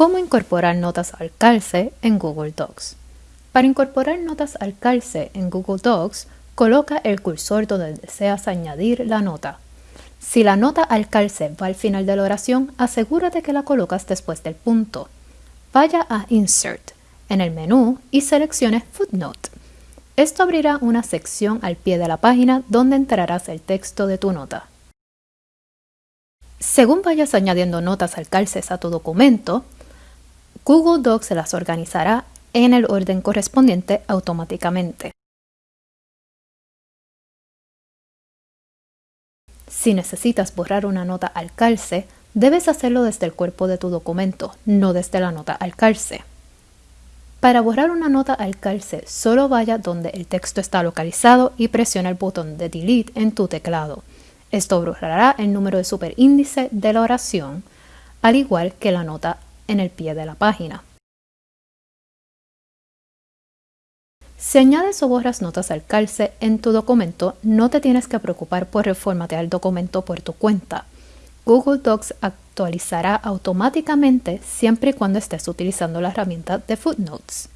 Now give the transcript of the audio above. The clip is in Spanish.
¿Cómo incorporar notas al calce en Google Docs? Para incorporar notas al calce en Google Docs, coloca el cursor donde deseas añadir la nota. Si la nota al calce va al final de la oración, asegúrate que la colocas después del punto. Vaya a Insert en el menú y seleccione Footnote. Esto abrirá una sección al pie de la página donde entrarás el texto de tu nota. Según vayas añadiendo notas al calce a tu documento, Google Docs se las organizará en el orden correspondiente automáticamente. Si necesitas borrar una nota al calce, debes hacerlo desde el cuerpo de tu documento, no desde la nota al calce. Para borrar una nota al calce, solo vaya donde el texto está localizado y presiona el botón de Delete en tu teclado. Esto borrará el número de superíndice de la oración, al igual que la nota en el pie de la página. Si añades o borras notas al calce en tu documento, no te tienes que preocupar por reformatear el documento por tu cuenta. Google Docs actualizará automáticamente siempre y cuando estés utilizando la herramienta de Footnotes.